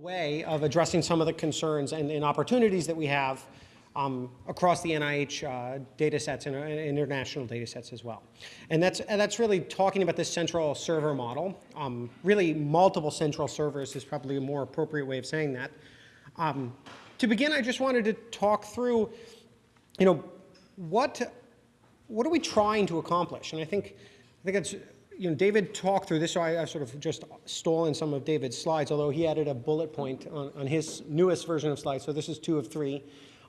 way of addressing some of the concerns and, and opportunities that we have um, across the NIH uh, data sets and, international data sets as well. And that's, and that's really talking about this central server model. Um, really, multiple central servers is probably a more appropriate way of saying that. Um, to begin, I just wanted to talk through, you know, what, what are we trying to accomplish? And I think, I think it's, you know, David talked through this, so I, I, sort of just stolen some of David's slides, although he added a bullet point on, on his newest version of slides, so this is two of three.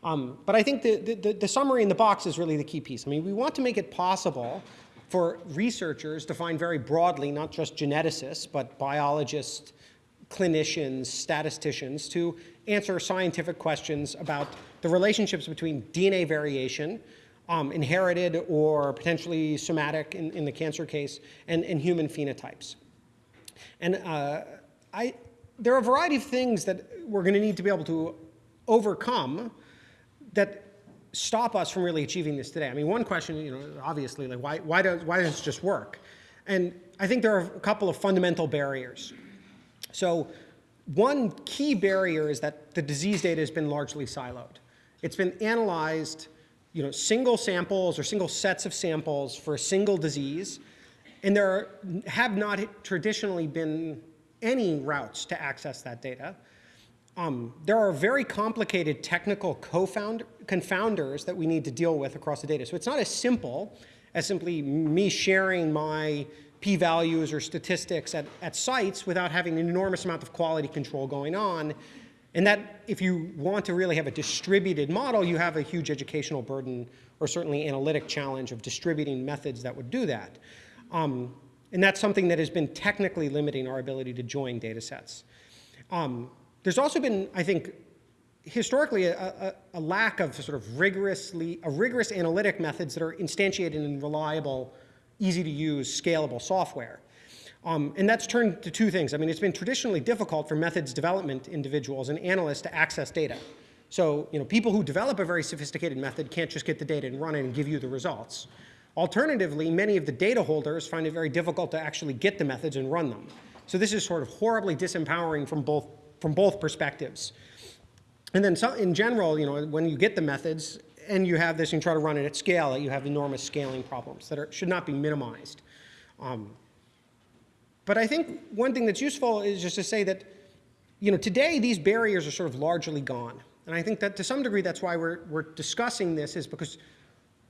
Um, but I think the, the, the, summary in the box is really the key piece. I mean, we want to make it possible for researchers to find very broadly, not just geneticists, but biologists, clinicians, statisticians, to answer scientific questions about the relationships between DNA variation, um, inherited or potentially somatic in, in the cancer case, and, and human phenotypes. And uh, I, there are a variety of things that we're going to need to be able to overcome that stop us from really achieving this today? I mean, one question, you know, obviously, like why, why, does, why does this just work? And I think there are a couple of fundamental barriers. So one key barrier is that the disease data has been largely siloed. It's been analyzed, you know, single samples or single sets of samples for a single disease, and there are, have not traditionally been any routes to access that data. Um, there are very complicated technical confounders that we need to deal with across the data. So it's not as simple as simply me sharing my p-values or statistics at, at sites without having an enormous amount of quality control going on. And that if you want to really have a distributed model, you have a huge educational burden or certainly analytic challenge of distributing methods that would do that. Um, and that's something that has been technically limiting our ability to join data sets. Um, there's also been, I think, historically a, a, a, lack of sort of rigorously, a rigorous analytic methods that are instantiated in reliable, easy to use, scalable software. Um, and that's turned to two things. I mean, it's been traditionally difficult for methods development individuals and analysts to access data. So, you know, people who develop a very sophisticated method can't just get the data and run it and give you the results. Alternatively, many of the data holders find it very difficult to actually get the methods and run them. So this is sort of horribly disempowering from both from both perspectives. And then so in general, you know, when you get the methods and you have this and you try to run it at scale, you have enormous scaling problems that are, should not be minimized. Um, but I think one thing that's useful is just to say that, you know, today these barriers are sort of largely gone. And I think that to some degree that's why we're, we're discussing this is because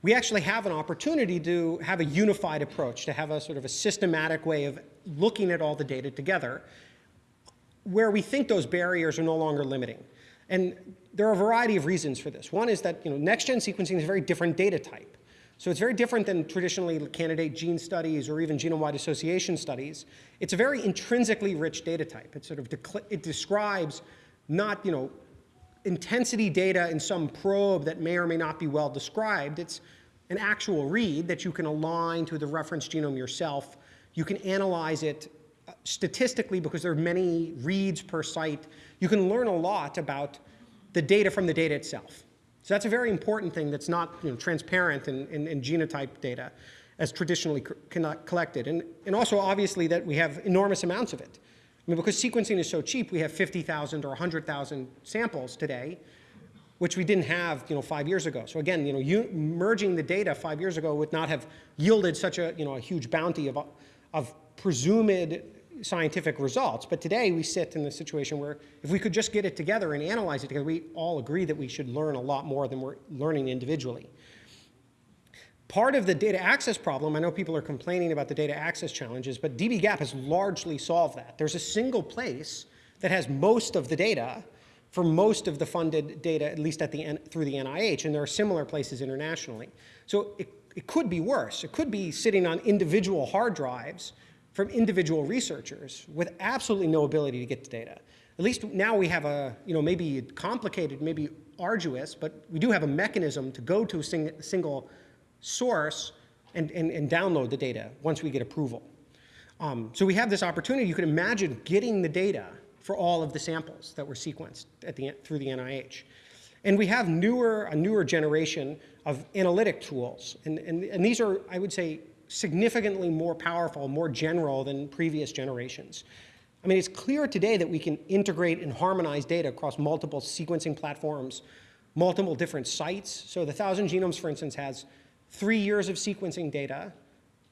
we actually have an opportunity to have a unified approach, to have a sort of a systematic way of looking at all the data together where we think those barriers are no longer limiting. And there are a variety of reasons for this. One is that you know, next-gen sequencing is a very different data type. So it's very different than traditionally candidate gene studies or even genome-wide association studies. It's a very intrinsically rich data type. It sort of it describes not you know, intensity data in some probe that may or may not be well described. It's an actual read that you can align to the reference genome yourself. You can analyze it uh, statistically, because there are many reads per site, you can learn a lot about the data from the data itself. So that's a very important thing that's not you know, transparent in, in, in genotype data as traditionally collected. And, and also obviously that we have enormous amounts of it. I mean, because sequencing is so cheap, we have 50,000 or 100,000 samples today, which we didn't have you know, five years ago. So again, you know, you, merging the data five years ago would not have yielded such a, you know, a huge bounty of, of presumed scientific results. But today we sit in the situation where if we could just get it together and analyze it together, we all agree that we should learn a lot more than we're learning individually. Part of the data access problem, I know people are complaining about the data access challenges, but dbGaP has largely solved that. There's a single place that has most of the data for most of the funded data, at least at the, through the NIH, and there are similar places internationally. So it, it could be worse. It could be sitting on individual hard drives from individual researchers with absolutely no ability to get the data. At least now we have a, you know, maybe complicated, maybe arduous, but we do have a mechanism to go to a sing single source and, and, and, download the data once we get approval. Um, so we have this opportunity. You can imagine getting the data for all of the samples that were sequenced at the, through the NIH. And we have newer, a newer generation of analytic tools. And, and, and these are, I would say, significantly more powerful, more general than previous generations. I mean, it's clear today that we can integrate and harmonize data across multiple sequencing platforms, multiple different sites. So the Thousand Genomes, for instance, has three years of sequencing data,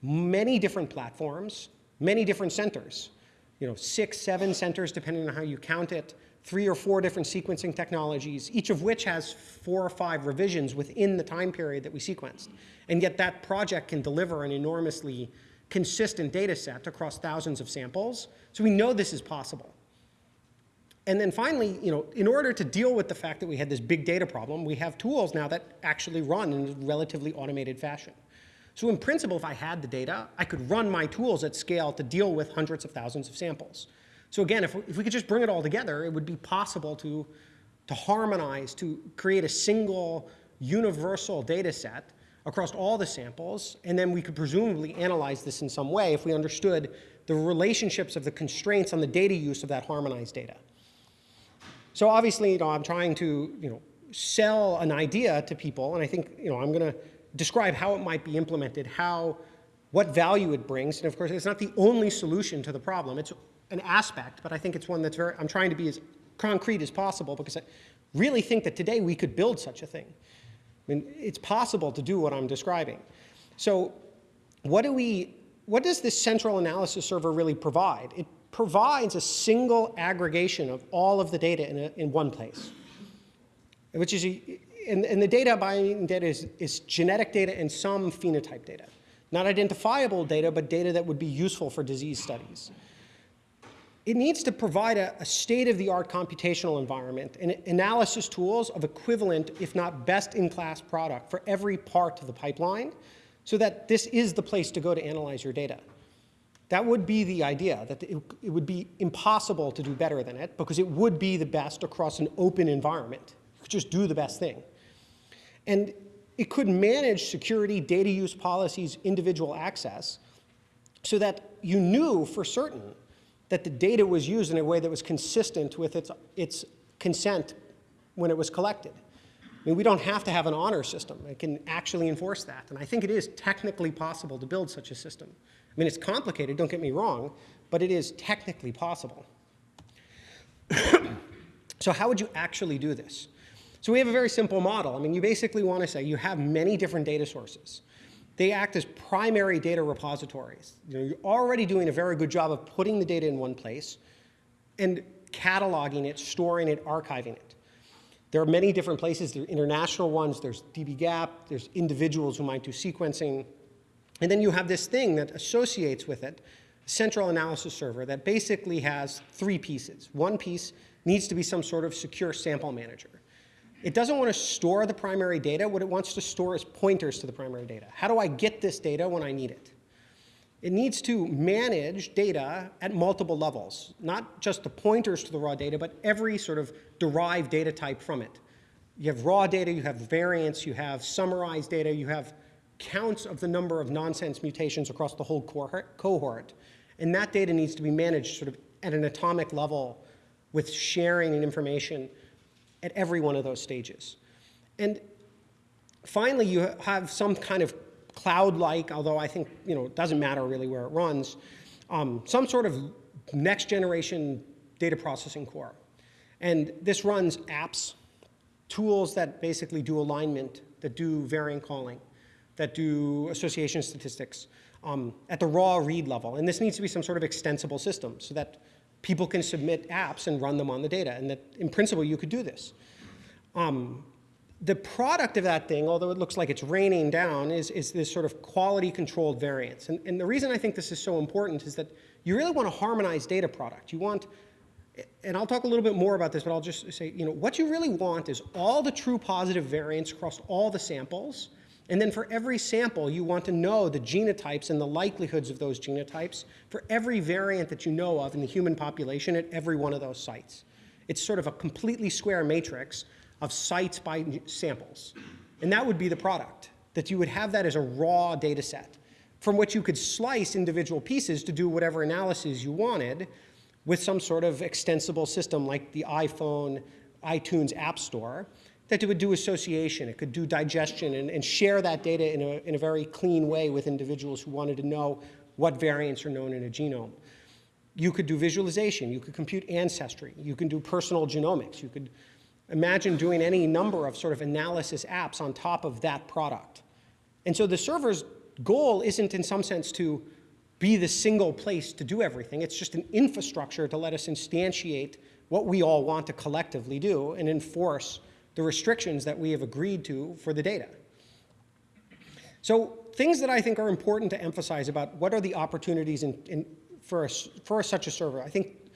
many different platforms, many different centers. You know, six, seven centers, depending on how you count it, three or four different sequencing technologies, each of which has four or five revisions within the time period that we sequenced. And yet that project can deliver an enormously consistent data set across thousands of samples. So we know this is possible. And then finally, you know, in order to deal with the fact that we had this big data problem, we have tools now that actually run in a relatively automated fashion. So in principle, if I had the data, I could run my tools at scale to deal with hundreds of thousands of samples. So again, if, if we could just bring it all together, it would be possible to, to harmonize, to create a single universal data set across all the samples, and then we could presumably analyze this in some way if we understood the relationships of the constraints on the data use of that harmonized data. So obviously, you know, I'm trying to, you know, sell an idea to people, and I think, you know, I'm going to describe how it might be implemented, how, what value it brings, and of course, it's not the only solution to the problem. It's an aspect, but I think it's one that's very, I'm trying to be as concrete as possible because I really think that today we could build such a thing. I mean, it's possible to do what I'm describing. So what do we, what does this central analysis server really provide? It provides a single aggregation of all of the data in, a, in one place, which is, a, and, and the data buying data is, is genetic data and some phenotype data. Not identifiable data, but data that would be useful for disease studies it needs to provide a, a state-of-the-art computational environment and analysis tools of equivalent, if not best-in-class product for every part of the pipeline so that this is the place to go to analyze your data. That would be the idea, that it, it would be impossible to do better than it because it would be the best across an open environment. You could just do the best thing. And it could manage security, data use policies, individual access, so that you knew for certain that the data was used in a way that was consistent with its, its consent when it was collected. I mean, we don't have to have an honor system. It can actually enforce that. And I think it is technically possible to build such a system. I mean, it's complicated, don't get me wrong, but it is technically possible. so how would you actually do this? So we have a very simple model. I mean, you basically want to say you have many different data sources. They act as primary data repositories. You know, you're already doing a very good job of putting the data in one place and cataloging it, storing it, archiving it. There are many different places. There are international ones. There's dbGaP. There's individuals who might do sequencing. And then you have this thing that associates with it, central analysis server that basically has three pieces. One piece needs to be some sort of secure sample manager. It doesn't want to store the primary data. What it wants to store is pointers to the primary data. How do I get this data when I need it? It needs to manage data at multiple levels, not just the pointers to the raw data, but every sort of derived data type from it. You have raw data, you have variants, you have summarized data, you have counts of the number of nonsense mutations across the whole cohort. And that data needs to be managed sort of at an atomic level with sharing and information at every one of those stages. And finally, you have some kind of cloud-like, although I think you know, it doesn't matter really where it runs, um, some sort of next generation data processing core. And this runs apps, tools that basically do alignment, that do variant calling, that do association statistics um, at the raw read level. And this needs to be some sort of extensible system so that people can submit apps and run them on the data, and that in principle you could do this. Um, the product of that thing, although it looks like it's raining down, is, is this sort of quality controlled variance. And, and the reason I think this is so important is that you really want a harmonized data product. You want, and I'll talk a little bit more about this, but I'll just say, you know, what you really want is all the true positive variants across all the samples, and then for every sample, you want to know the genotypes and the likelihoods of those genotypes for every variant that you know of in the human population at every one of those sites. It's sort of a completely square matrix of sites by samples. And that would be the product, that you would have that as a raw data set from which you could slice individual pieces to do whatever analysis you wanted with some sort of extensible system like the iPhone, iTunes App Store that it would do association, it could do digestion and, and share that data in a, in a very clean way with individuals who wanted to know what variants are known in a genome. You could do visualization. You could compute ancestry. You can do personal genomics. You could imagine doing any number of sort of analysis apps on top of that product. And so the server's goal isn't in some sense to be the single place to do everything. It's just an infrastructure to let us instantiate what we all want to collectively do and enforce the restrictions that we have agreed to for the data. So things that I think are important to emphasize about what are the opportunities in, in, for, a, for such a server. I think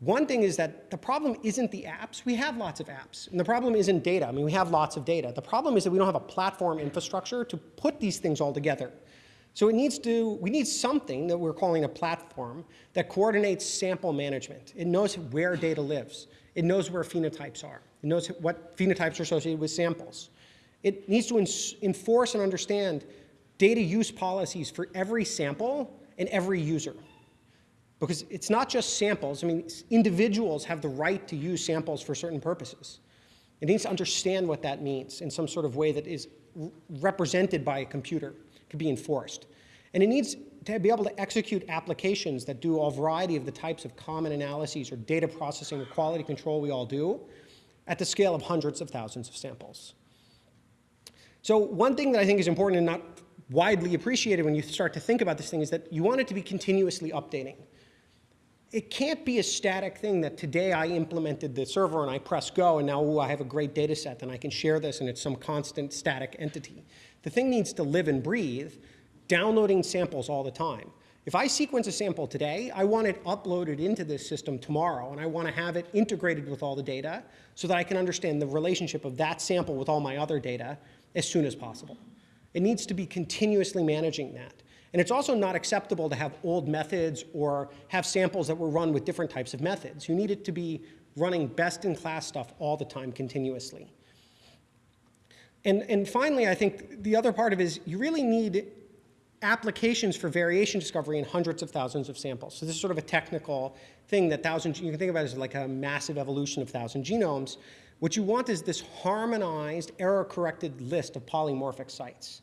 one thing is that the problem isn't the apps. We have lots of apps. And the problem isn't data. I mean, we have lots of data. The problem is that we don't have a platform infrastructure to put these things all together. So it needs to, we need something that we're calling a platform that coordinates sample management. It knows where data lives. It knows where phenotypes are. It knows what phenotypes are associated with samples. It needs to enforce and understand data use policies for every sample and every user. Because it's not just samples. I mean, individuals have the right to use samples for certain purposes. It needs to understand what that means in some sort of way that is represented by a computer, can be enforced. And it needs to be able to execute applications that do a variety of the types of common analyses or data processing or quality control we all do at the scale of hundreds of thousands of samples. So one thing that I think is important and not widely appreciated when you start to think about this thing is that you want it to be continuously updating. It can't be a static thing that today I implemented the server and I press go and now ooh, I have a great data set and I can share this and it's some constant static entity. The thing needs to live and breathe, downloading samples all the time. If I sequence a sample today, I want it uploaded into this system tomorrow, and I want to have it integrated with all the data so that I can understand the relationship of that sample with all my other data as soon as possible. It needs to be continuously managing that. And it's also not acceptable to have old methods or have samples that were run with different types of methods. You need it to be running best-in-class stuff all the time continuously. And, and finally, I think the other part of it is you really need applications for variation discovery in hundreds of thousands of samples. So this is sort of a technical thing that thousand, you can think about it as like a massive evolution of thousand genomes. What you want is this harmonized, error-corrected list of polymorphic sites.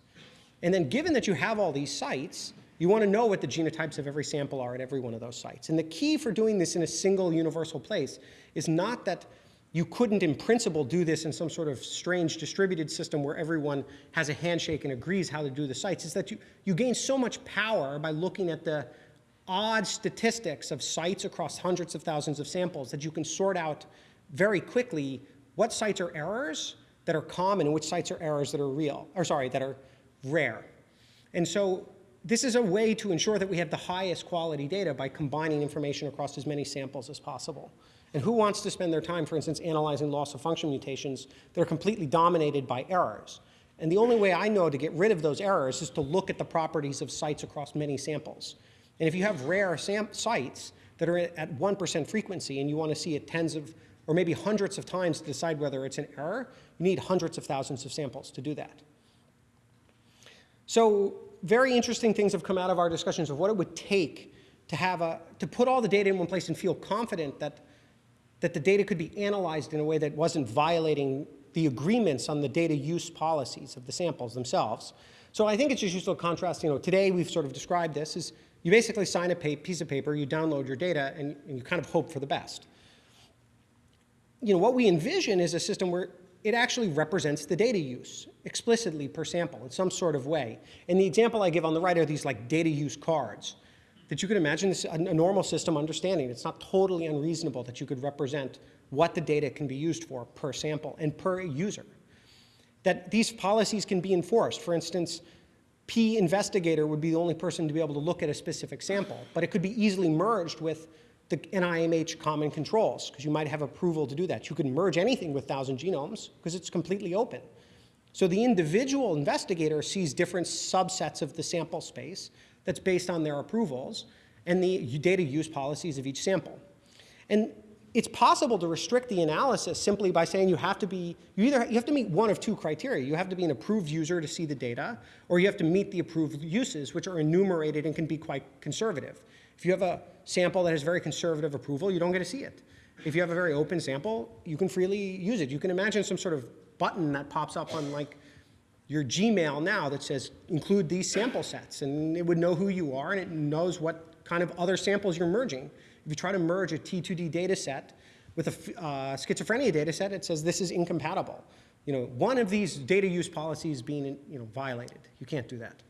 And then given that you have all these sites, you want to know what the genotypes of every sample are at every one of those sites. And the key for doing this in a single universal place is not that you couldn't in principle do this in some sort of strange distributed system where everyone has a handshake and agrees how to do the sites, is that you, you gain so much power by looking at the odd statistics of sites across hundreds of thousands of samples that you can sort out very quickly what sites are errors that are common and which sites are errors that are real, or sorry, that are rare. And so this is a way to ensure that we have the highest quality data by combining information across as many samples as possible. And who wants to spend their time, for instance, analyzing loss of function mutations that are completely dominated by errors? And the only way I know to get rid of those errors is to look at the properties of sites across many samples. And if you have rare sites that are at 1% frequency and you want to see it tens of or maybe hundreds of times to decide whether it's an error, you need hundreds of thousands of samples to do that. So very interesting things have come out of our discussions of what it would take to have a, to put all the data in one place and feel confident that, that the data could be analyzed in a way that wasn't violating the agreements on the data use policies of the samples themselves. So I think it's just useful to contrast, you know, today we've sort of described this as you basically sign a piece of paper, you download your data, and, and you kind of hope for the best you know, what we envision is a system where it actually represents the data use explicitly per sample in some sort of way. And the example I give on the right are these like data use cards that you could imagine this, a normal system understanding. It's not totally unreasonable that you could represent what the data can be used for per sample and per user. That these policies can be enforced. For instance, P investigator would be the only person to be able to look at a specific sample, but it could be easily merged with the NIMH common controls, because you might have approval to do that. You can merge anything with 1,000 genomes because it's completely open. So the individual investigator sees different subsets of the sample space that's based on their approvals and the data use policies of each sample. And it's possible to restrict the analysis simply by saying you have to be, you either you have to meet one of two criteria. You have to be an approved user to see the data, or you have to meet the approved uses, which are enumerated and can be quite conservative. If you have a sample that has very conservative approval, you don't get to see it. If you have a very open sample, you can freely use it. You can imagine some sort of button that pops up on like your Gmail now that says include these sample sets and it would know who you are and it knows what kind of other samples you're merging. If you try to merge a T2D data set with a uh, schizophrenia data set, it says this is incompatible. You know, one of these data use policies being you know, violated. You can't do that.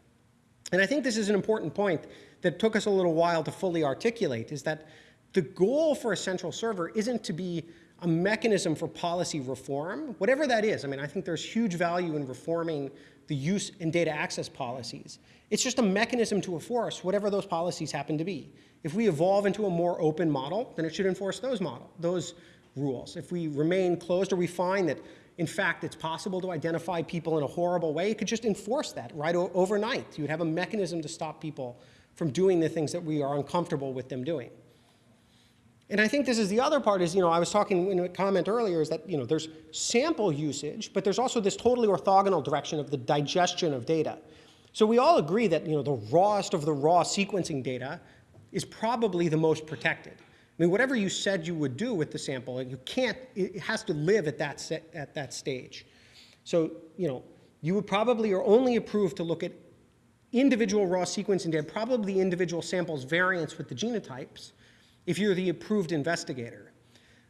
And I think this is an important point that took us a little while to fully articulate, is that the goal for a central server isn't to be a mechanism for policy reform, whatever that is. I mean, I think there's huge value in reforming the use and data access policies. It's just a mechanism to enforce whatever those policies happen to be. If we evolve into a more open model, then it should enforce those model, those rules. If we remain closed or we find that, in fact, it's possible to identify people in a horrible way, it could just enforce that right overnight. You would have a mechanism to stop people from doing the things that we are uncomfortable with them doing. And I think this is the other part is, you know, I was talking in a comment earlier is that, you know, there's sample usage, but there's also this totally orthogonal direction of the digestion of data. So we all agree that, you know, the rawest of the raw sequencing data is probably the most protected. I mean, whatever you said you would do with the sample, you can't, it has to live at that, set, at that stage. So, you know, you would probably are only approved to look at individual raw sequencing data, probably individual samples variants with the genotypes, if you're the approved investigator.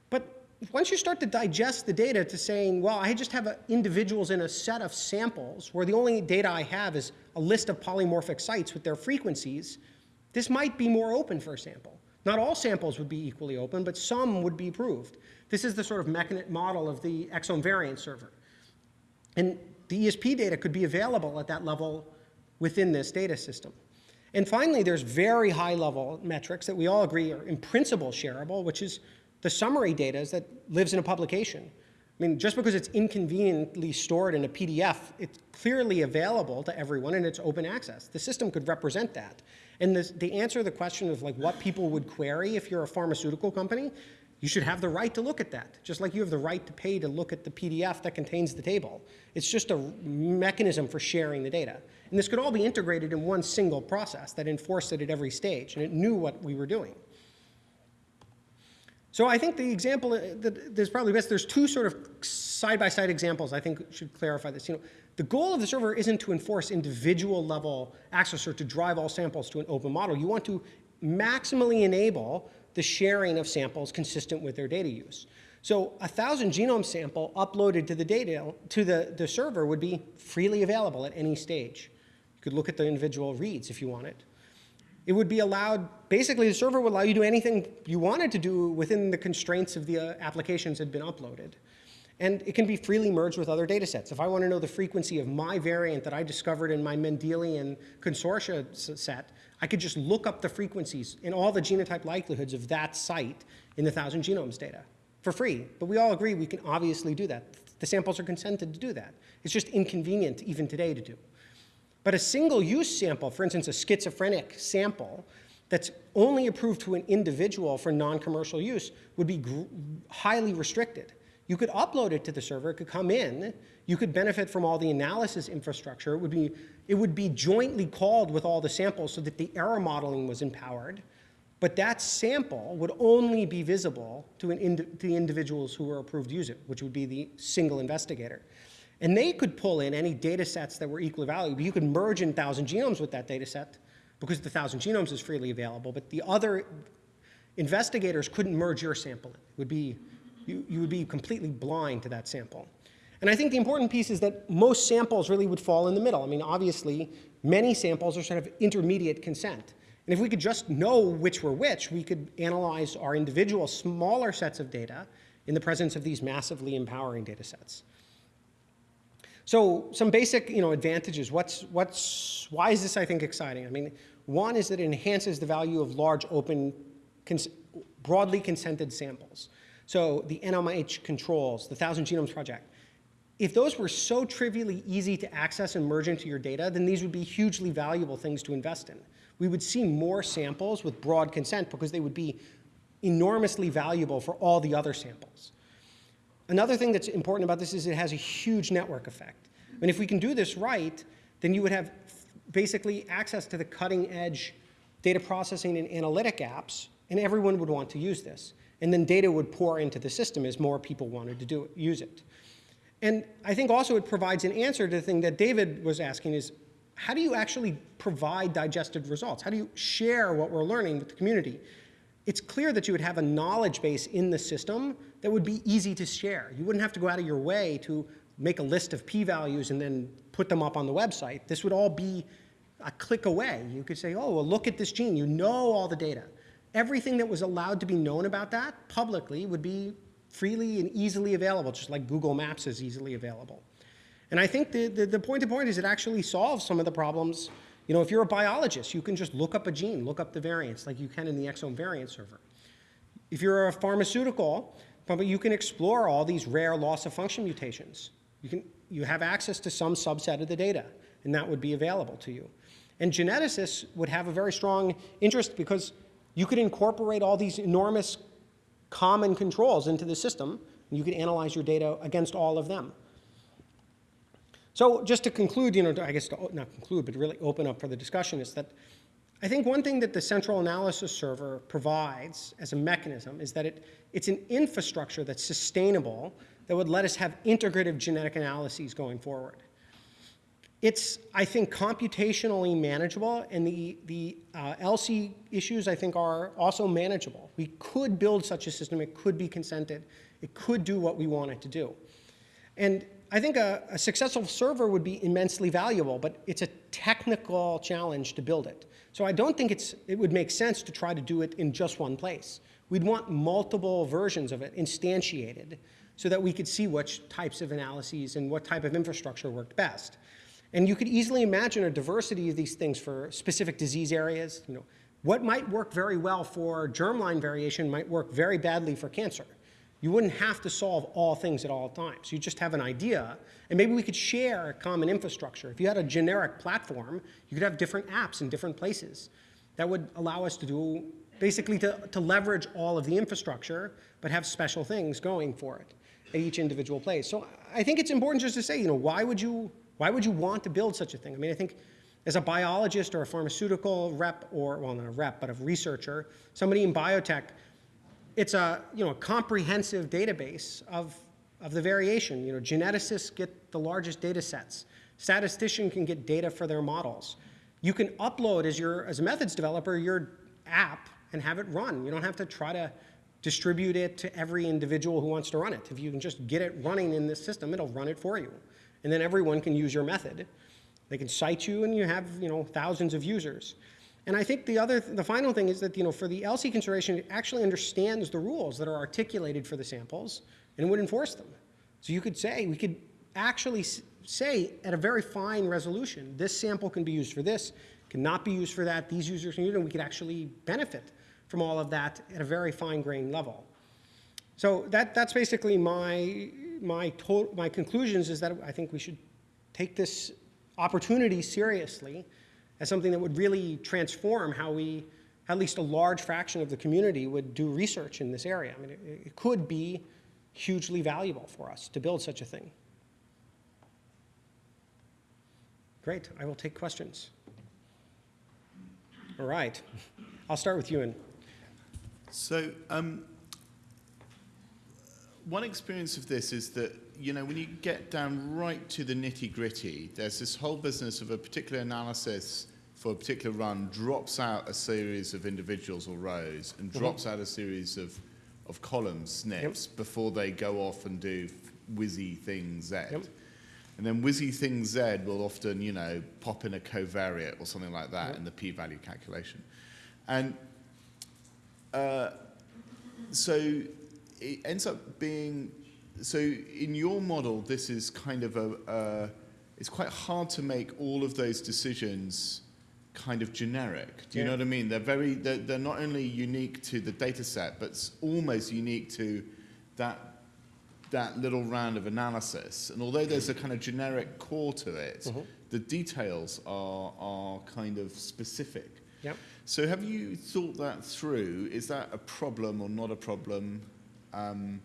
But once you start to digest the data to saying, well, I just have individuals in a set of samples where the only data I have is a list of polymorphic sites with their frequencies, this might be more open for a sample. Not all samples would be equally open, but some would be approved. This is the sort of mechanic model of the exome variant server. And the ESP data could be available at that level within this data system. And finally, there's very high level metrics that we all agree are in principle shareable, which is the summary data that lives in a publication. I mean, just because it's inconveniently stored in a PDF, it's clearly available to everyone and it's open access. The system could represent that. And this, the answer to the question of like what people would query if you're a pharmaceutical company, you should have the right to look at that, just like you have the right to pay to look at the PDF that contains the table. It's just a mechanism for sharing the data. And this could all be integrated in one single process that enforced it at every stage, and it knew what we were doing. So I think the example uh, that is probably best, there's two sort of side-by-side -side examples I think should clarify this. You know, the goal of the server isn't to enforce individual level access or to drive all samples to an open model. You want to maximally enable the sharing of samples consistent with their data use. So a thousand genome sample uploaded to the data to the, the server would be freely available at any stage. You could look at the individual reads if you wanted. It would be allowed, basically the server would allow you to do anything you wanted to do within the constraints of the uh, applications that had been uploaded. And it can be freely merged with other data sets. If I want to know the frequency of my variant that I discovered in my Mendelian consortia set, I could just look up the frequencies and all the genotype likelihoods of that site in the 1,000 genomes data for free. But we all agree we can obviously do that. The samples are consented to do that. It's just inconvenient even today to do. But a single use sample, for instance, a schizophrenic sample, that's only approved to an individual for non-commercial use would be highly restricted. You could upload it to the server, it could come in, you could benefit from all the analysis infrastructure. It would be, it would be jointly called with all the samples so that the error modeling was empowered. But that sample would only be visible to, an to the individuals who were approved to use it, which would be the single investigator. And they could pull in any data sets that were equally valuable. You could merge in 1,000 genomes with that data set because the 1,000 genomes is freely available, but the other investigators couldn't merge your sample. It would be you, you would be completely blind to that sample. And I think the important piece is that most samples really would fall in the middle. I mean, obviously, many samples are sort of intermediate consent. And if we could just know which were which, we could analyze our individual smaller sets of data in the presence of these massively empowering data sets. So some basic you know, advantages. What's, what's, why is this, I think, exciting? I mean, one is that it enhances the value of large, open, cons broadly consented samples. So the NIMH controls, the Thousand Genomes Project, if those were so trivially easy to access and merge into your data, then these would be hugely valuable things to invest in. We would see more samples with broad consent because they would be enormously valuable for all the other samples. Another thing that's important about this is it has a huge network effect. Mean, if we can do this right, then you would have basically access to the cutting edge data processing and analytic apps, and everyone would want to use this. And then data would pour into the system as more people wanted to do it, use it. And I think also it provides an answer to the thing that David was asking is, how do you actually provide digested results? How do you share what we're learning with the community? It's clear that you would have a knowledge base in the system that would be easy to share. You wouldn't have to go out of your way to make a list of p-values and then put them up on the website. This would all be a click away. You could say, oh, well, look at this gene. You know all the data. Everything that was allowed to be known about that publicly would be freely and easily available, just like Google Maps is easily available. And I think the, the, the point to point is it actually solves some of the problems. You know, if you're a biologist, you can just look up a gene, look up the variants like you can in the exome variant server. If you're a pharmaceutical, you can explore all these rare loss of function mutations. You, can, you have access to some subset of the data, and that would be available to you. And geneticists would have a very strong interest because you could incorporate all these enormous common controls into the system, and you could analyze your data against all of them. So just to conclude, you know, I guess to not conclude, but really open up for the discussion is that I think one thing that the central analysis server provides as a mechanism is that it, it's an infrastructure that's sustainable that would let us have integrative genetic analyses going forward. It's, I think, computationally manageable, and the, the uh, ELSI issues, I think, are also manageable. We could build such a system. It could be consented. It could do what we want it to do. And I think a, a, successful server would be immensely valuable, but it's a technical challenge to build it. So I don't think it's, it would make sense to try to do it in just one place. We'd want multiple versions of it instantiated so that we could see which types of analyses and what type of infrastructure worked best. And you could easily imagine a diversity of these things for specific disease areas. You know, what might work very well for germline variation might work very badly for cancer. You wouldn't have to solve all things at all times. You just have an idea, and maybe we could share a common infrastructure. If you had a generic platform, you could have different apps in different places. That would allow us to do, basically to, to leverage all of the infrastructure, but have special things going for it at each individual place. So I think it's important just to say, you know, why would you, why would you want to build such a thing? I mean, I think as a biologist or a pharmaceutical rep, or, well, not a rep, but a researcher, somebody in biotech, it's a, you know, a comprehensive database of, of the variation. You know, geneticists get the largest data sets. Statistician can get data for their models. You can upload as, your, as a methods developer your app and have it run. You don't have to try to distribute it to every individual who wants to run it. If you can just get it running in this system, it'll run it for you. And then everyone can use your method. They can cite you and you have, you know, thousands of users. And I think the other, the final thing is that, you know, for the ELSI consideration, it actually understands the rules that are articulated for the samples and would enforce them. So you could say, we could actually say at a very fine resolution, this sample can be used for this, cannot be used for that, these users can use it, and we could actually benefit from all of that at a very fine grained level. So that, that's basically my, my, my conclusions is that I think we should take this opportunity seriously as something that would really transform how we, at least a large fraction of the community would do research in this area. I mean, it, it could be hugely valuable for us to build such a thing. Great, I will take questions. All right, I'll start with Ewan. So um, one experience of this is that, you know, when you get down right to the nitty gritty, there's this whole business of a particular analysis for a particular run drops out a series of individuals or rows and mm-hmm. drops out a series of, of columns, SNPs, yep. before they go off and do whizzy thing Z. Yep. And then whizzy thing Z will often, you know, pop in a covariate or something like that yep. in the p-value calculation. And uh, so it ends up being, so in your model, this is kind of a, uh, it's quite hard to make all of those decisions kind of generic. Do you yeah. know what I mean? They're very, they're, they're not only unique to the data set, but almost unique to that that little round of analysis. And although there's a kind of generic core to it, mm -hmm. the details are, are kind of specific. Yep. So have you thought that through? Is that a problem or not a problem? Um,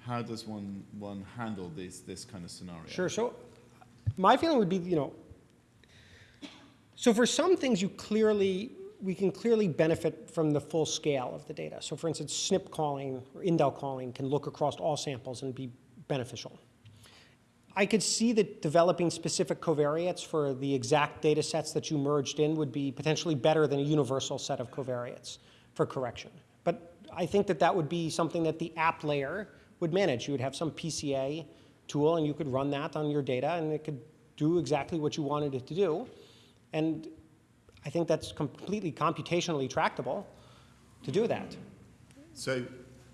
how does one, one handle this, this kind of scenario? Sure. So my feeling would be, you know, so for some things you clearly, we can clearly benefit from the full scale of the data. So for instance, SNP calling or indel calling can look across all samples and be beneficial. I could see that developing specific covariates for the exact data sets that you merged in would be potentially better than a universal set of covariates for correction. I think that that would be something that the app layer would manage. You would have some PCA tool, and you could run that on your data, and it could do exactly what you wanted it to do. And I think that's completely computationally tractable to do that. So,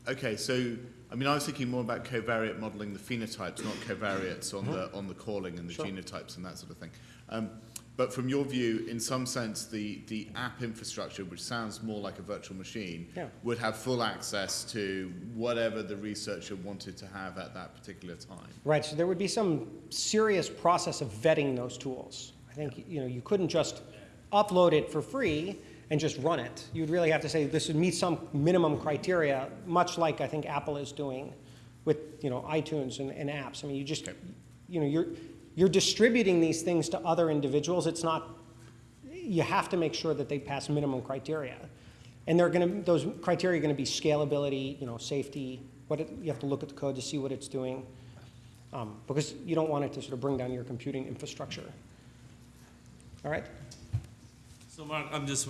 okay, so I mean, I was thinking more about covariate modeling the phenotypes, not covariates on the on the calling and the Sure. genotypes and that sort of thing. Um, but from your view, in some sense, the, the app infrastructure, which sounds more like a virtual machine, Yeah. would have full access to whatever the researcher wanted to have at that particular time. Right, so there would be some serious process of vetting those tools. I think, you know, you couldn't just upload it for free and just run it. You'd really have to say this would meet some minimum criteria, much like I think Apple is doing with, you know, iTunes and, and apps. I mean, you just, you know, you're, you're distributing these things to other individuals. It's not, you have to make sure that they pass minimum criteria. And they're going to, those criteria are going to be scalability, you know, safety, what it, you have to look at the code to see what it's doing um, because you don't want it to sort of bring down your computing infrastructure. All right? So Mark, I'm just,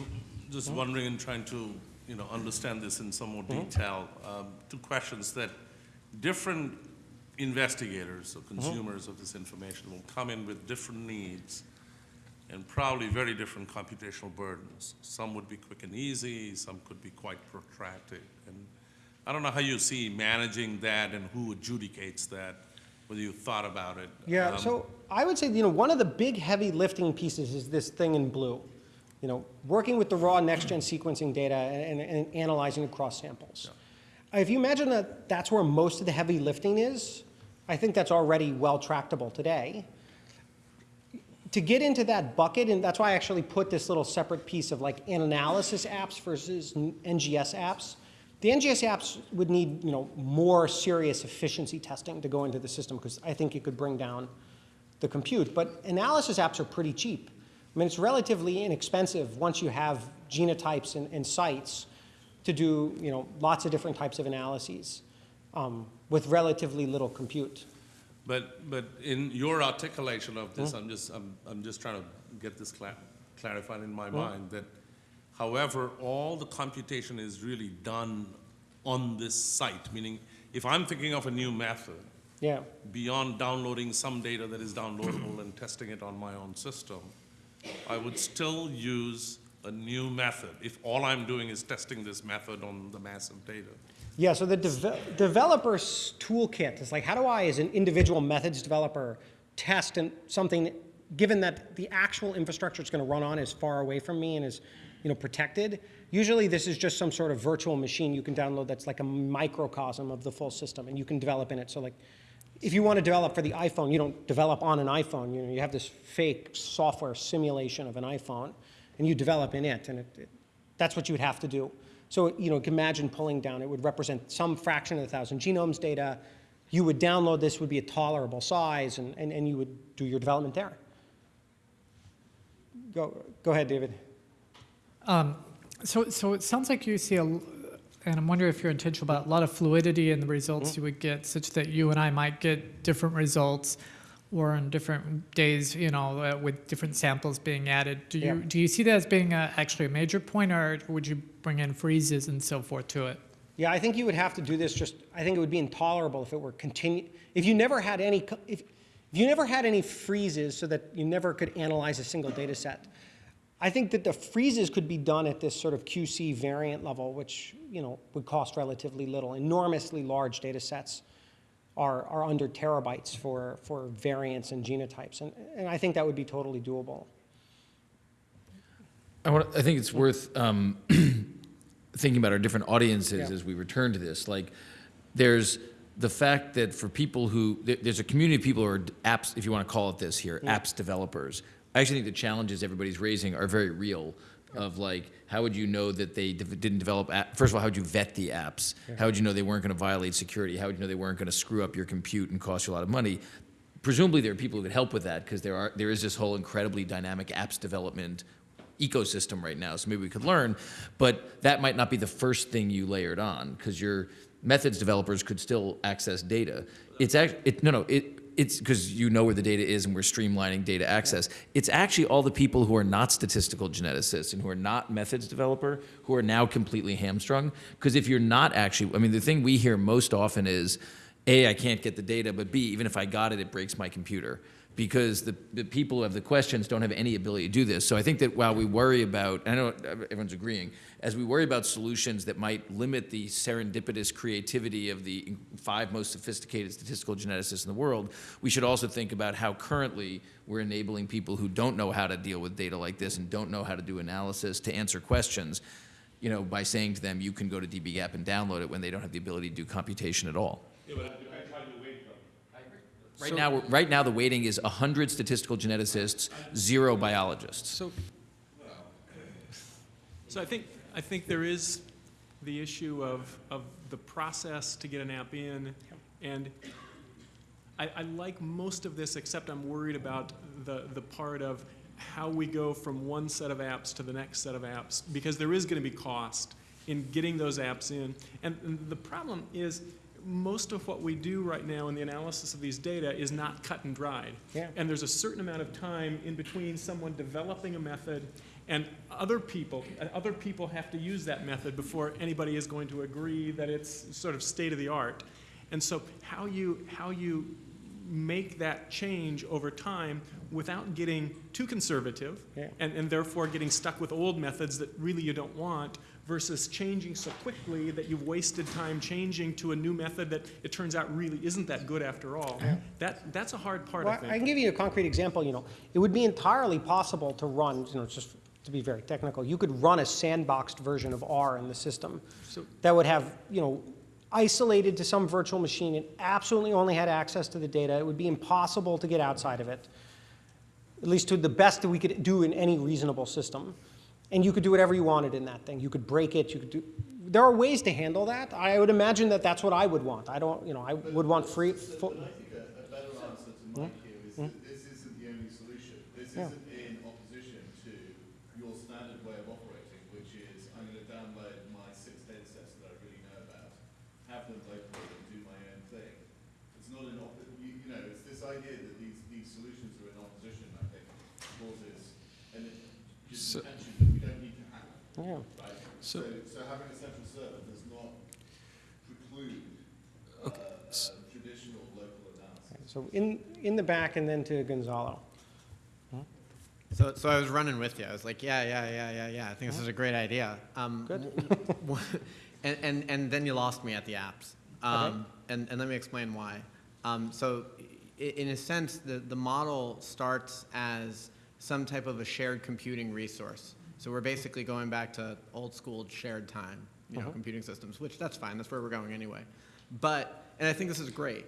just wondering and trying to, you know, understand this in some more detail. Um, Two questions that different investigators or consumers of this information will come in with different needs and probably very different computational burdens. Some would be quick and easy, some could be quite protracted. And I don't know how you see managing that and who adjudicates that, whether you thought about it. Yeah, Um, so I would say, you know, one of the big heavy lifting pieces is this thing in blue. You know, working with the raw next-gen sequencing data and, and, and analyzing across samples. If you imagine that that's where most of the heavy lifting is, I think that's already well tractable today. To get into that bucket, and that's why I actually put this little separate piece of like analysis apps versus NGS apps. The NGS apps would need, you know, more serious efficiency testing to go into the system because I think it could bring down the compute. But analysis apps are pretty cheap. I mean, it's relatively inexpensive once you have genotypes and, and sites to do, you know, lots of different types of analyses um, with relatively little compute. But, but in your articulation of this, hmm? I'm just, I'm, I'm just trying to get this cla- clarified in my hmm? mind, that however, all the computation is really done on this site, meaning if I'm thinking of a new method, Yeah. beyond downloading some data that is downloadable and testing it on my own system, I would still use a new method if all I'm doing is testing this method on the massive data. Yeah, so the deve- developer's toolkit is like, how do I, as an individual methods developer, test and something, given that the actual infrastructure it's going to run on is far away from me and is, you know, protected. Usually, this is just some sort of virtual machine you can download that's like a microcosm of the full system, and you can develop in it. So, like, if you want to develop for the iPhone, you don't develop on an iPhone. You know, you have this fake software simulation of an iPhone, and you develop in it, and it, it, that's what you would have to do. So, you know, imagine pulling down, it would represent some fraction of the thousand genomes data. You would download this, would be a tolerable size, and, and, and you would do your development there. Go, go ahead, David. Um, so, so it sounds like you see a, and I'm wondering if you're intentional about a lot of fluidity in the results you would get, such that you and I might get different results, or on different days, you know, uh, with different samples being added. Do you Yeah. do you see that as being a, actually a major point, or would you bring in freezes and so forth to it? Yeah, I think you would have to do this just, I think it would be intolerable if it were continue, if you never had any, if, if you never had any freezes so that you never could analyze a single data set. I think that the freezes could be done at this sort of QC variant level, which, you know, would cost relatively little. Enormously large data sets are, are under terabytes for, for variants and genotypes. And, and I think that would be totally doable. I, want, I think it's worth um, thinking about our different audiences Yeah. as we return to this. Like, there's the fact that for people who there's a community of people who are apps, if you want to call it this here, apps developers. I actually think the challenges everybody's raising are very real. Of like, how would you know that they didn't develop? App, first of all, how would you vet the apps? How would you know they weren't going to violate security? How would you know they weren't going to screw up your compute and cost you a lot of money? presumably there are people who could help with that because there are there is this whole incredibly dynamic apps development ecosystem right now. So maybe we could learn, but that might not be the first thing you layered on because your methods developers could still access data. It's actually it, no no it it's because you know where the data is and we're streamlining data access. It's actually all the people who are not statistical geneticists and who are not methods developer who are now completely hamstrung. Because if you're not actually, I mean, the thing we hear most often is, A, I can't get the data, but B, even if I got it, it breaks my computer. Because the, the people who have the questions don't have any ability to do this. So I think that while we worry about, I know everyone's agreeing, as we worry about solutions that might limit the serendipitous creativity of the five most sophisticated statistical geneticists in the world, we should also think about how currently we're enabling people who don't know how to deal with data like this and don't know how to do analysis to answer questions, you know, by saying to them, you can go to dbGaP and download it when they don't have the ability to do computation at all. Right now, right now, the weighting is 100 statistical geneticists, zero biologists. So, so I think, I think there is the issue of, of the process to get an app in, and I, I like most of this, except I'm worried about the, the part of how we go from one set of apps to the next set of apps, because there is gonna be cost in getting those apps in. And, and the problem is, most of what we do right now in the analysis of these data is not cut and dried. Yeah. And there's a certain amount of time in between someone developing a method and other people, other people have to use that method before anybody is going to agree that it's sort of state of the art. And so how you, how you make that change over time without getting too conservative Yeah. and, and therefore getting stuck with old methods that really you don't want versus changing so quickly that you've wasted time changing to a new method that it turns out really isn't that good after all. That, that's a hard part, I Well, I think. can give you a concrete example, you know, it would be entirely possible to run, you know, just to be very technical, you could run a sandboxed version of R in the system So- that would have, you know, isolated to some virtual machine and absolutely only had access to the data. It would be impossible to get outside of it, at least to the best that we could do in any reasonable system. And you could do whatever you wanted in that thing. You could break it, you could do, there are ways to handle that. I would imagine that that's what I would want. I don't, you know, I would want free, But I think a, a better answer to Mike hmm? here is hmm? that this isn't the only solution. This Yeah. isn't in opposition to your standard way of operating, which is I'm going to download my six data sets that I really know about, have them locally and do my own thing. It's not an op, you, you know, it's this idea that these, these solutions are in opposition, I think, causes an So- tension that we don't need to have, yeah. right? So- So, so having a central server does not preclude, uh, uh, traditional local analysis. So in, in the back and then to Gonzalo. So, so I was running with you. I was like, yeah, yeah, yeah, yeah, yeah. I think this is a great idea. Um, Good. w- w- and, and, and then you lost me at the apps. Um, and, and let me explain why. Um, so, in a sense, the, the model starts as some type of a shared computing resource. So we're basically going back to old school shared time, you know, computing systems, which that's fine. That's where we're going anyway. But, and I think this is great.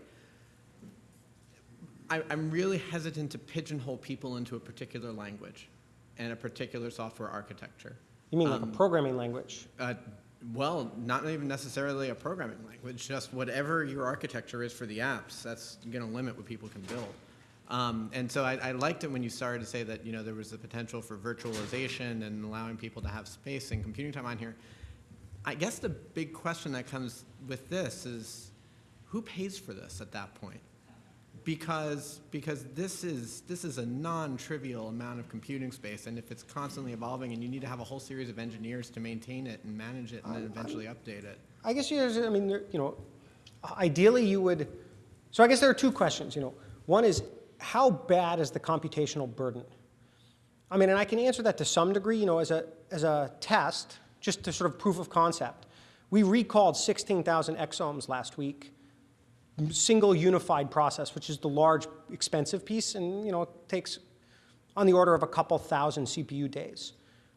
I, I'm really hesitant to pigeonhole people into a particular language and a particular software architecture. You mean like a Um, programming language? Uh, well, not even necessarily a programming language, just whatever your architecture is for the apps, that's going to limit what people can build. Um, and so I, I liked it when you started to say that you know there was the potential for virtualization and allowing people to have space and computing time on here. I guess the big question that comes with this is, who pays for this at that point? because because this is this is a non-trivial amount of computing space, and if it's constantly evolving, and you need to have a whole series of engineers to maintain it and manage it, and then eventually update it. I guess there's, I mean, there- you know, ideally you would, so I guess there are two questions, you know. One is, how bad is the computational burden? I mean, and I can answer that to some degree, you know, as a, as a test, just to sort of proof of concept. We recalled 16,000 exomes last week, single unified process, which is the large, expensive piece, and, you know, it takes on the order of a couple thousand CPU days.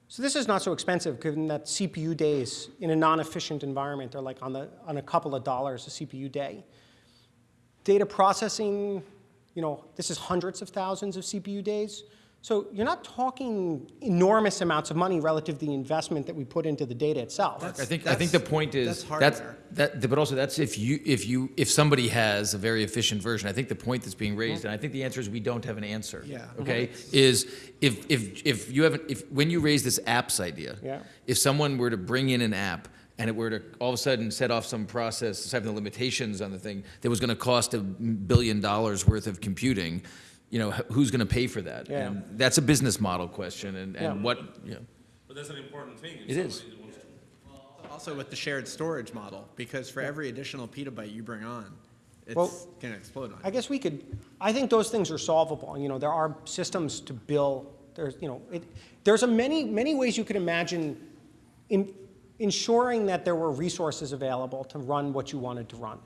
So this is not so expensive, given that CPU days in a non-efficient environment are like on, the, on a couple of dollars a CPU day. Data processing, you know, this is hundreds of thousands of CPU days. So you're not talking enormous amounts of money relative to the investment that we put into the data itself. I think, I think the point is, that's that's, that, but also that's if you, if you, if somebody has a very efficient version, I think the point that's being raised, and I think the answer is we don't have an answer. Yeah. Okay, is if, if, if you have, if, when you raise this apps idea. Yeah. If someone were to bring in an app and it were to all of a sudden set off some process, having the limitations on the thing, that was gonna cost a billion dollars worth of computing, you know, who's gonna pay for that? Yeah. And that's a business model question, and, Yeah. and what, you know, But that's an important thing. It is. somebody wants to- Also with the shared storage model, because for every additional petabyte you bring on, Well, it's gonna explode on I you. guess we could, I think those things are solvable. You know, there are systems to bill, there's, you know, it, there's a many, many ways you could imagine in, ensuring that there were resources available to run what you wanted to run.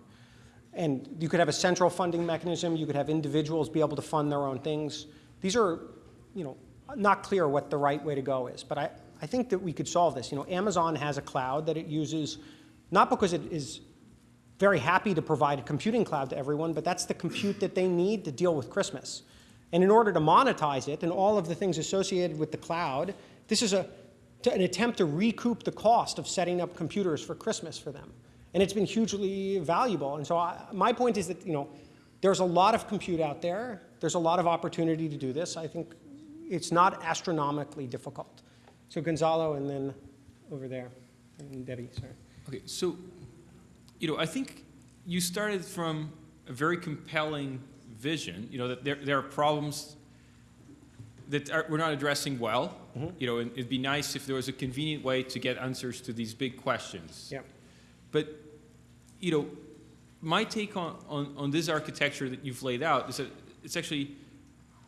And you could have a central funding mechanism, you could have individuals be able to fund their own things. These are, you know, not clear what the right way to go is, but I, I think that we could solve this. You know, Amazon has a cloud that it uses, not because it is very happy to provide a computing cloud to everyone, but that's the compute that they need to deal with Christmas. And in order to monetize it and all of the things associated with the cloud, this is a, to- an attempt to recoup the cost of setting up computers for Christmas for them. And it's been hugely valuable. And so I, my point is that, you know, there's a lot of compute out there. There's a lot of opportunity to do this. I think it's not astronomically difficult. So Gonzalo and then over there, and Debbie, sorry. Okay, so, you know, I think you started from a very compelling vision, you know, that there, there are problems that are, we're not addressing well. Mm-hmm. You know, and it'd be nice if there was a convenient way to get answers to these big questions. Yeah. But, you know, my take on, on, on this architecture that you've laid out is that it's actually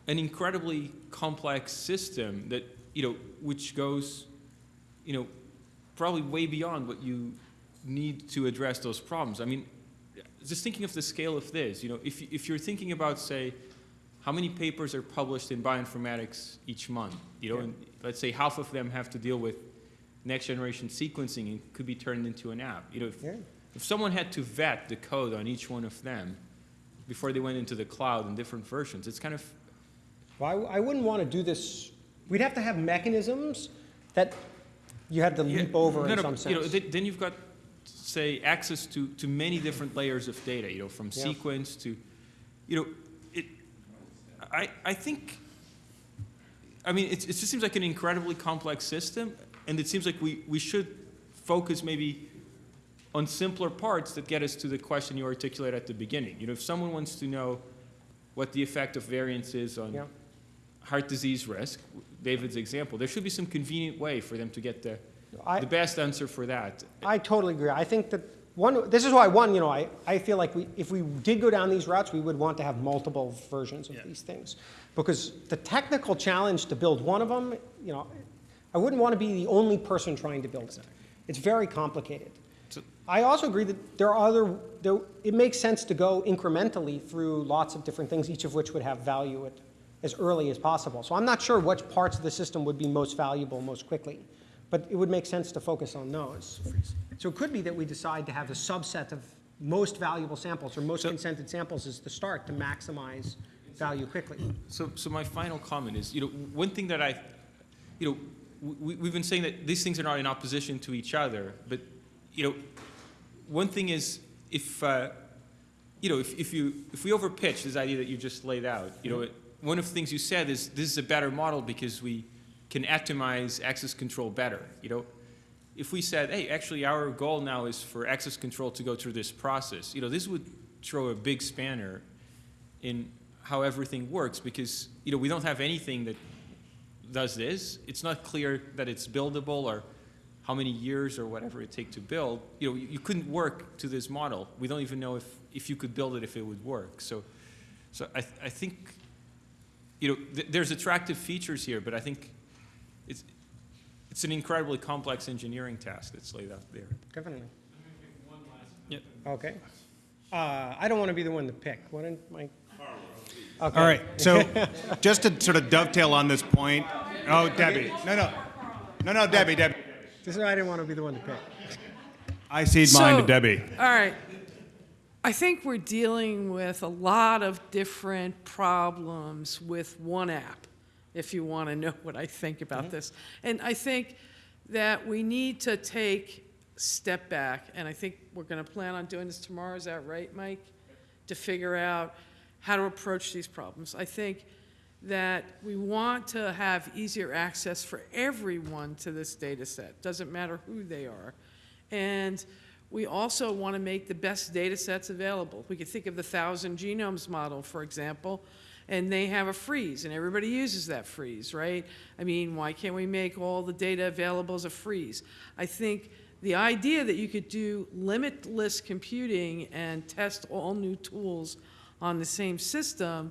an incredibly complex system that, you know, which goes, you know, probably way beyond what you need to address those problems. I mean, just thinking of the scale of this, you know, if, if you're thinking about, say, how many papers are published in bioinformatics each month, you know, and let's say half of them have to deal with next generation sequencing and could be turned into an app. You know, if, Yeah. if someone had to vet the code on each one of them before they went into the cloud in different versions, it's kind of Well, I, I wouldn't want to do this, we'd have to have mechanisms that you had to leap over no, in no, some but, You know, sense. then, then you've got, say, access to, to many different layers of data, you know, from Yeah. sequence to, you know, it, I, I think, I mean, it, it just seems like an incredibly complex system, and it seems like we, we should focus maybe on simpler parts that get us to the question you articulated at the beginning. You know, if someone wants to know what the effect of variants is on Yeah. heart disease risk, David's example, there should be some convenient way for them to get the, I- the best answer for that. I totally agree. I think that one, this is why one, you know, I, I feel like we, if we did go down these routes, we would want to have multiple versions of these things. Because the technical challenge to build one of them, you know, I wouldn't want to be the only person trying to build it. It's very complicated. So- I also agree that there are other, there, it makes sense to go incrementally through lots of different things, each of which would have value at, as early as possible. So I'm not sure which parts of the system would be most valuable most quickly, but it would make sense to focus on those. So it could be that we decide to have a subset of most valuable samples or most So- consented samples as the start to maximize value quickly. So, so my final comment is, you know, one thing that I, you know, we, we've been saying that these things are not in opposition to each other, but, you know, one thing is if, uh, you know, if, if you, if we overpitch this idea that you just laid out, you know, one of the things you said is this is a better model because we can atomize access control better, you know? If we said, hey, actually our goal now is for access control to go through this process, you know, this would throw a big spanner in how everything works because, you know, we don't have anything that does this. It's not clear that it's buildable or how many years or whatever it take to build. You know, you, you couldn't work to this model. We don't even know if, if you could build it if it would work. So, so I, th- I think, you know, th- there's attractive features here, but I think it's, it's an incredibly complex engineering task that's laid out there. Definitely. Yep. Okay. Uh, I don't want to be the one to pick. Why don't my? All right, so just to sort of dovetail on this point, oh, Debbie, no, no, no, no, Debbie, Debbie. This is why I didn't want to be the one to pick. I cede mine to Debbie. All right. I think we're dealing with a lot of different problems with one app, if you want to know what I think about this. And I think that we need to take step back, and I think we're going to plan on doing this tomorrow. Is that right, Mike? To figure out how to approach these problems. I think that we want to have easier access for everyone to this data set. Doesn't matter who they are. And we also want to make the best data sets available. We could think of the thousand genomes model, for example, and they have a freeze, and everybody uses that freeze, right? I mean, why can't we make all the data available as a freeze? I think the idea that you could do limitless computing and test all new tools on the same system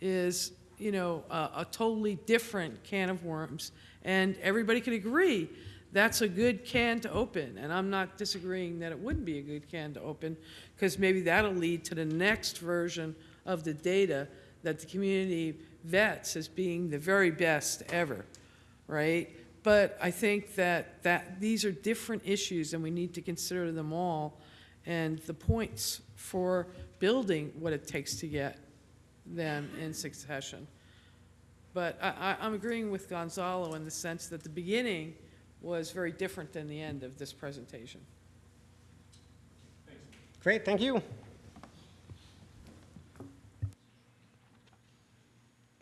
is, you know, a, a totally different can of worms. And everybody could agree that's a good can to open. And I'm not disagreeing that it wouldn't be a good can to open, because maybe that'll lead to the next version of the data that the community vets as being the very best ever, right? But I think that, that these are different issues, and we need to consider them all, and the points for building what it takes to get them in succession. But I, I'm agreeing with Gonzalo in the sense that the beginning was very different than the end of this presentation. Great, thank you.